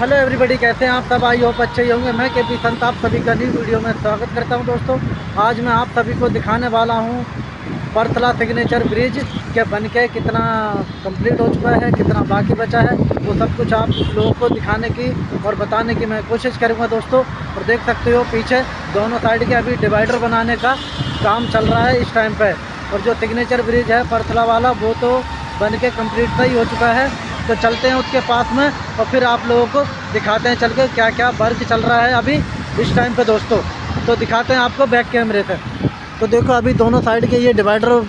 Hello everybody, कैसे हैं आप सब? आई होप अच्छे ही होंगे। मैं के पी संत, आप सभी का न्यू वीडियो में स्वागत करता हूँ दोस्तों। आज मैं आप सभी को दिखाने वाला हूँ परतला सिग्नेचर ब्रिज के बन के कितना कंप्लीट हो चुका है, कितना बाकी बचा है। वो सब कुछ आप लोगों को दिखाने की और बताने की मैं कोशिश करूँगा दोस्तों। और देख सकते हो पीछे दोनों साइड के अभी डिवाइडर बनाने का काम चल रहा है इस टाइम पर और जो सिग्नेचर ब्रिज है परतला वाला, वो तो बन के कंप्लीट सही हो चुका है। तो चलते हैं उसके पास में और फिर आप लोगों को दिखाते हैं चल के क्या क्या वर्क चल रहा है अभी इस टाइम पे दोस्तों। तो दिखाते हैं आपको बैक कैमरे से तो देखो अभी दोनों साइड के ये डिवाइडर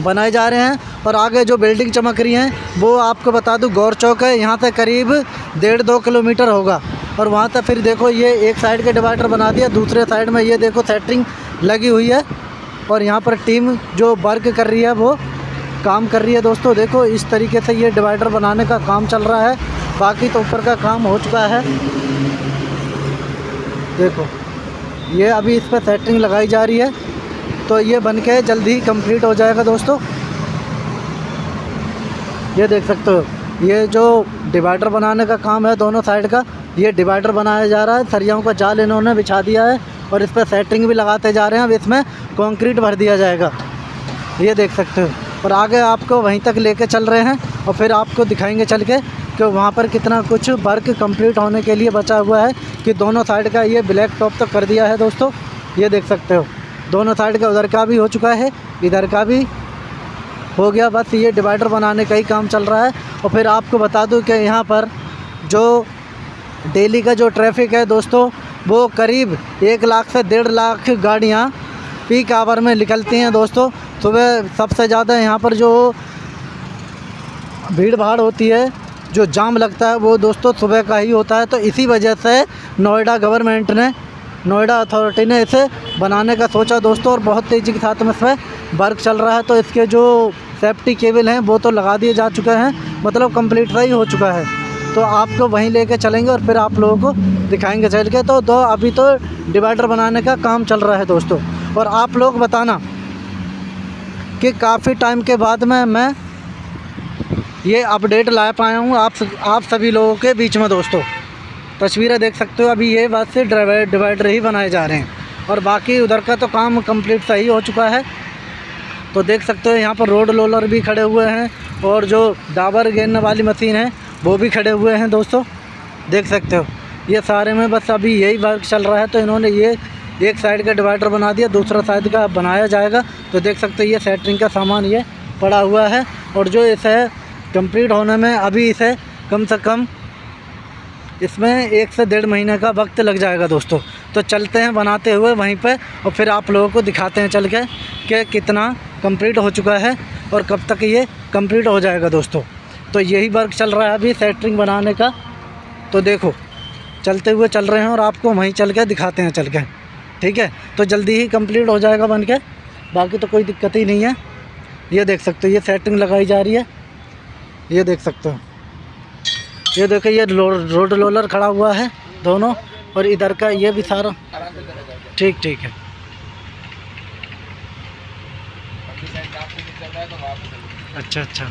बनाए जा रहे हैं और आगे जो बिल्डिंग चमक रही हैं, वो आपको बता दूँ, गौर चौक है। यहाँ से करीब डेढ़ दो किलोमीटर होगा। और वहाँ तक फिर देखो ये एक साइड के डिवाइडर बना दिया, दूसरे साइड में ये देखो सेटरिंग लगी हुई है। और यहाँ पर टीम जो वर्क कर रही है वो काम कर रही है दोस्तों। देखो, इस तरीके से ये डिवाइडर बनाने का काम चल रहा है। बाकी तो ऊपर का काम हो चुका है। देखो, ये अभी इस पर सेटिंग लगाई जा रही है। तो ये बन के जल्दी ही कंप्लीट हो जाएगा दोस्तों। ये देख सकते हो, ये जो डिवाइडर बनाने का काम है दोनों साइड का, ये डिवाइडर बनाया जा रहा है। सरियाओं का जाल इन्होंने बिछा दिया है और इस पर सेटिंग भी लगाते जा रहे हैं। अब इसमें कंक्रीट भर दिया जाएगा। ये देख सकते हो और आगे आपको वहीं तक लेके चल रहे हैं और फिर आपको दिखाएँगे चल के कि वहाँ पर कितना कुछ वर्क कंप्लीट होने के लिए बचा हुआ है कि दोनों साइड का ये ब्लैक टॉप तो कर दिया है दोस्तों, ये देख सकते हो। दोनों साइड का उधर का भी हो चुका है, इधर का भी हो गया, बस ये डिवाइडर बनाने का ही काम चल रहा है। और फिर आपको बता दूँ कि यहाँ पर जो डेली का जो ट्रैफ़िक है दोस्तों, वो करीब एक लाख से डेढ़ लाख गाड़ियाँ पीक आवर में निकलती हैं दोस्तों। सुबह सबसे ज़्यादा यहाँ पर जो भीड़ भाड़ होती है, जो जाम लगता है, वो दोस्तों सुबह का ही होता है। तो इसी वजह से नोएडा गवर्नमेंट ने, नोएडा अथॉरिटी ने इसे बनाने का सोचा दोस्तों और बहुत तेज़ी के साथ में इसमें वर्क चल रहा है। तो इसके जो सेफ्टी केबल हैं, वो तो लगा दिए जा चुके हैं मतलब कंप्लीट ही हो चुका है। तो आपको वहीं लेके चलेंगे और फिर आप लोगों को दिखाएँगे चल के तो दो, अभी तो डिवाइडर बनाने का काम चल रहा है दोस्तों। और आप लोग बताना कि काफ़ी टाइम के बाद में मैं ये अपडेट ला पाया हूँ। आप आप सभी लोगों के बीच में दोस्तों। तस्वीरें देख सकते हो, अभी ये बात से डिवाइडर ही बनाए जा रहे हैं। और बाकी उधर का तो काम कंप्लीट सही हो चुका है। तो देख सकते हो, यहाँ पर रोड रोलर भी खड़े हुए हैं और जो डाबर गेरने वाली मशीन है, वो भी खड़े हुए हैं दोस्तों। देख सकते हो, ये सारे में बस अभी यही वर्क चल रहा है। तो इन्होंने ये एक साइड का डिवाइडर बना दिया, दूसरा साइड का बनाया जाएगा। तो देख सकते हैं, ये सेटरिंग का सामान ये पड़ा हुआ है। और जो इसे कंप्लीट होने में अभी इसे कम से कम इसमें एक से डेढ़ महीने का वक्त लग जाएगा दोस्तों। तो चलते हैं बनाते हुए वहीं पर और फिर आप लोगों को दिखाते हैं चल के कि कितना कंप्लीट हो चुका है और कब तक ये कंप्लीट हो जाएगा दोस्तों। तो यही वर्क चल रहा है अभी सेटरिंग बनाने का। तो देखो, चलते हुए चल रहे हैं और आपको वहीं चल के दिखाते हैं चल के। ठीक है? तो जल्दी ही कंप्लीट हो जाएगा बन के बाकी तो कोई दिक्कत ही नहीं है। ये देख सकते हो, ये सेटिंग लगाई जा रही है। ये देख सकते हो। ये देखो, ये रोड रोलर खड़ा हुआ है दोनों, और इधर का ये भी सारा। ठीक ठीक है। अच्छा अच्छा।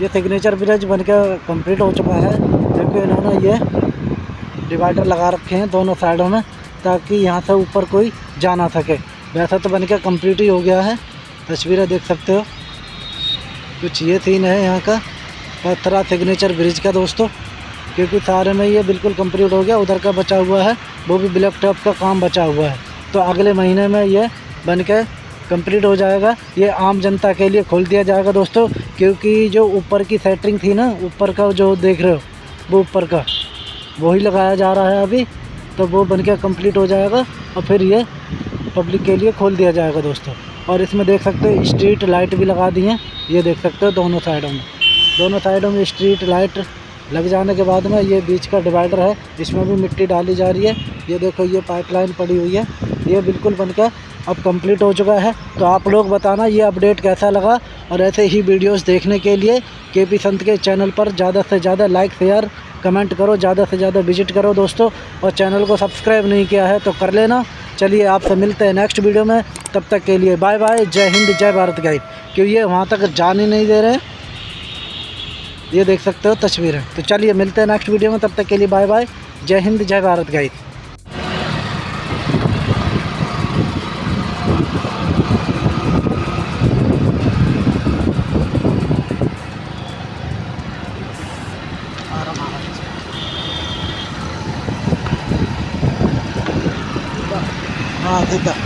ये सिग्नेचर ब्रिज बन के कंप्लीट हो चुका है। क्योंकि इन्होंने ये डिवाइडर लगा रखे हैं दोनों साइडों में, ताकि यहाँ से ऊपर कोई जा ना सके। वैसा तो बन के कंप्लीट ही हो गया है। तस्वीरें देख सकते हो। कुछ ये सीन है यहाँ का, पत्थरा सिग्नेचर ब्रिज का दोस्तों, क्योंकि सारे में ये बिल्कुल कंप्लीट हो गया, उधर का बचा हुआ है, वो भी ब्लैक टॉप का काम बचा हुआ है। तो अगले महीने में ये बन के कंप्लीट हो जाएगा। ये आम जनता के लिए खोल दिया जाएगा दोस्तों, क्योंकि जो ऊपर की सेटरिंग थी ना, ऊपर का जो देख रहे हो, वो ऊपर का, वही लगाया जा रहा है अभी तो वो बन के कंप्लीट हो जाएगा। और फिर ये पब्लिक के लिए खोल दिया जाएगा दोस्तों। और इसमें देख सकते हो स्ट्रीट लाइट भी लगा दी हैं। ये देख सकते हो दोनों साइडों में। दोनों साइडों में स्ट्रीट लाइट लग जाने के बाद में ये बीच का डिवाइडर है इसमें भी मिट्टी डाली जा रही है। ये देखो, ये पाइपलाइन पड़ी हुई है। ये बिल्कुल बनकर अब कंप्लीट हो चुका है। तो आप लोग बताना ये अपडेट कैसा लगा? और ऐसे ही वीडियोस देखने के लिए के पी संत के चैनल पर ज़्यादा से ज़्यादा लाइक शेयर कमेंट करो, ज़्यादा से ज़्यादा विज़िट करो दोस्तों। और चैनल को सब्सक्राइब नहीं किया है तो कर लेना। चलिए आपसे मिलते हैं नेक्स्ट वीडियो में। तब तक के लिए बाय बाय जय हिंद, जय भारत गाइड। क्यों ये वहाँ तक जान ही नहीं दे रहे हैं। ये देख सकते हो तस्वीरें। तो चलिए मिलते हैं नेक्स्ट वीडियो में। तब तक के लिए बाय बाय जय हिंद, जय भारत गाइड। हाँ ठीक है